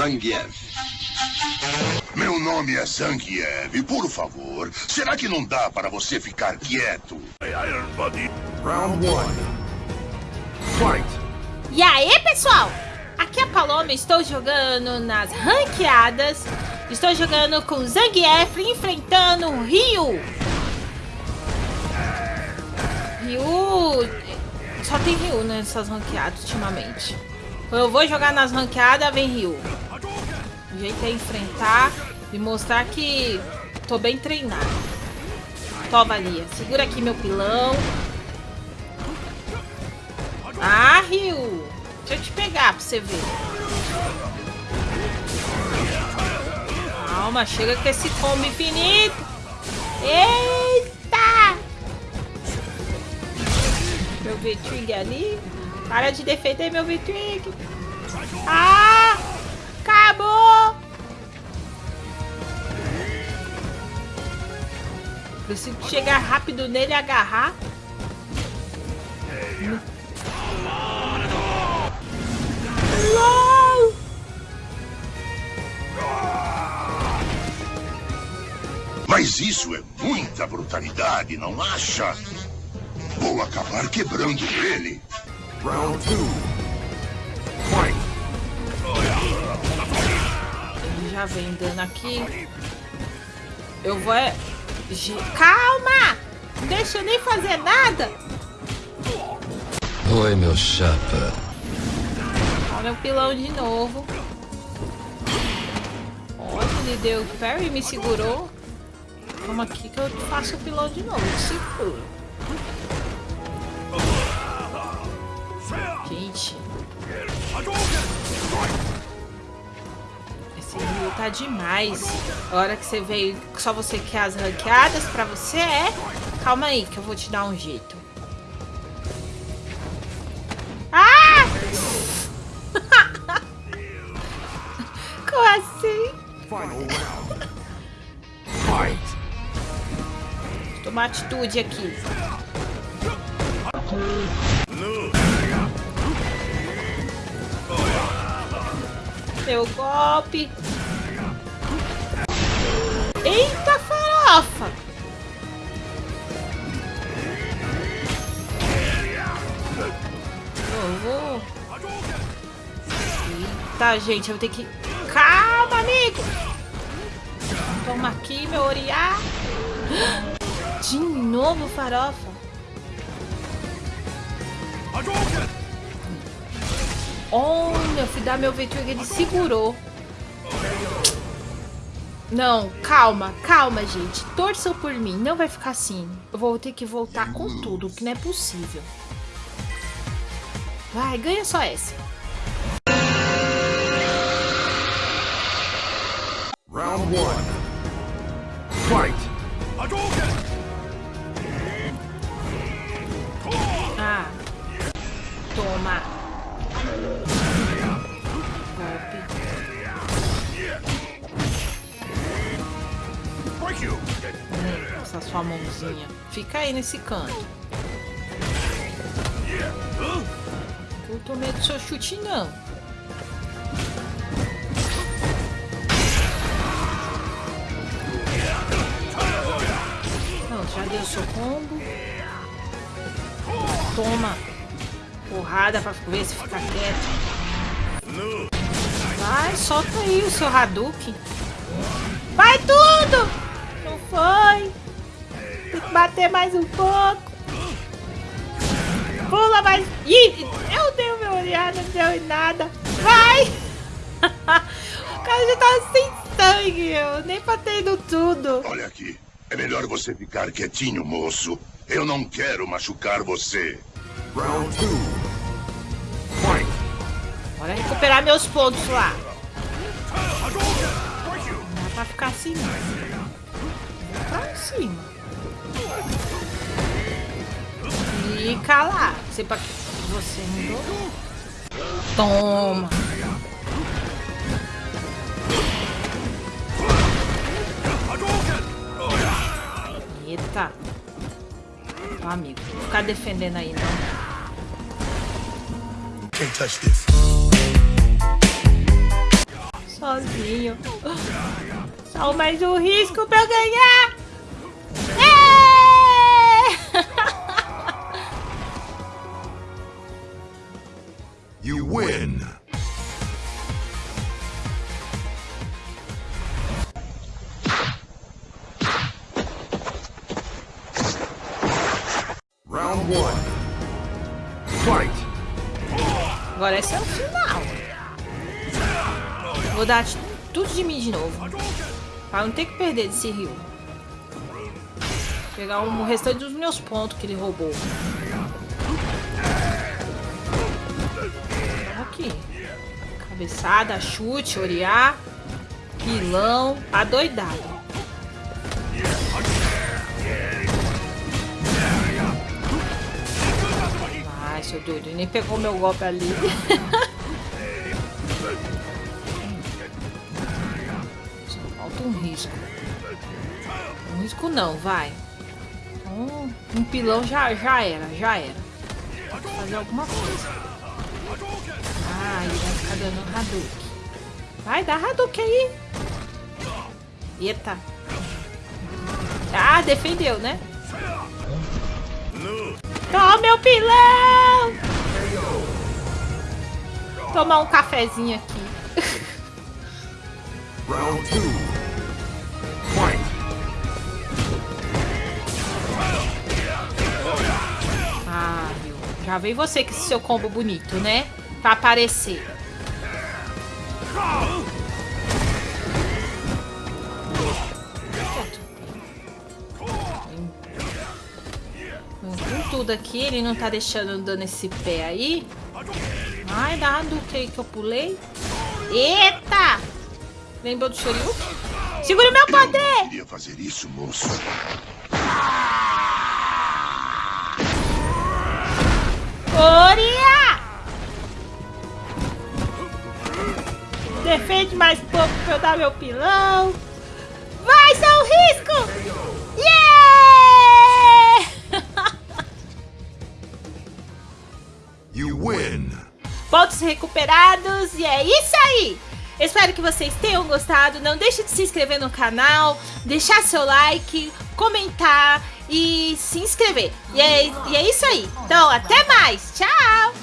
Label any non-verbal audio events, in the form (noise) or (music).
Zangief. Meu nome é Zangief. Por favor, será que não dá para você ficar quieto? Round 1. Fight! E aí, pessoal? Aqui é a Paloma, estou jogando nas ranqueadas. Estou jogando com Zangief enfrentando o Ryu. Ryu... Só tem Ryu nessas ranqueadas ultimamente. Eu vou jogar nas ranqueadas, vem Ryu. O jeito é enfrentar e mostrar que tô bem treinado. Toma, Lia. Segura aqui meu pilão. Ah, Ryu. Deixa eu te pegar pra você ver. Calma, chega com esse combo infinito. Eita! Meu V-Trig ali. Para de defender meu V-Trig. Ah! Acabou! Preciso chegar rápido nele e agarrar. LOL! Mas isso é muita brutalidade, não acha? Vou acabar quebrando ele. Round 2. Já vem dando aqui. Eu vou... é- Calma! Deixa eu nem fazer nada. Oi, meu chapa. Olha o pilão de novo. Olha, ele deu parry e me segurou. Vamos aqui que eu faço o pilão de novo. Seguro. Gente. Rio tá demais. A hora que você veio, só você quer as ranqueadas pra você é... Calma aí que eu vou te dar um jeito. Ah! (laughs) Como assim? Fight! Tomar atitude aqui. Meu golpe. Eita farofa! Eu vou... Eita, gente, eu vou ter que... Calma, amigo! Toma aqui, meu oriá. De novo, farofa. Olha, eu fui dar meu Veitrug, ele segurou. Não, calma, calma, gente. Torçam por mim, não vai ficar assim. Eu vou ter que voltar com tudo, que não é possível. Vai, ganha só essa. Round 1. Sua mãozinha. Fica aí nesse canto. Eu tô medo do seu chute, não. Não, já deu seu combo. Toma. Porrada pra ver se fica quieto. Vai, solta aí o seu Hadouken. Vai tudo! Não foi. Tem que bater mais um pouco. Pula mais. Ih, eu dei o meu olhar, não deu em nada. Vai! (laughs) o cara já tava sem sangue, eu nem batei no tudo. Olha aqui. É melhor você ficar quietinho, moço. Eu não quero machucar você. Round 2. Fight! Bora recuperar meus pontos lá. Não dá pra ficar assim, não. Pra cima. Fica lá. Você, pra... Você mudou? Toma. Eita. Ó, amigo, não ficar defendendo aí, não. Can't touch this. sozinho. Só mais um risco pra eu ganhar. Agora esse é o final. Vou dar tudo de mim de novo. Pra não ter que perder desse rio. Pegar o restante dos meus pontos que ele roubou. Aqui. Cabeçada, chute, orear. Pilão. Adoidado. Doido. Nem pegou meu golpe ali. Só (laughs) falta um risco. Um risco não, vai. Um, um pilão já, já era, já era. Fazer alguma coisa. Ah, ele vai ficar dando Hadouken. Vai, dá Hadouken aí. Eita. Ah, defendeu, né? Toma meu pilão! Tomar um cafezinho aqui. Round two. Fight. Ah, viu? Já veio você com esse seu combo bonito, né? Pra aparecer. Tudo aqui, ele não tá deixando dando esse pé aí. Ai, dá Hadouken aí que eu pulei. Eita! Lembrou do Shoryuken? Segura o meu poder! Queria fazer isso, moço. Oria! Defende mais pouco pra eu dar meu pilão. Pontos recuperados e é isso aí! Espero que vocês tenham gostado. Não deixe de se inscrever no canal, deixar seu like, comentar e se inscrever. E é, e é isso aí. Então, até mais. Tchau!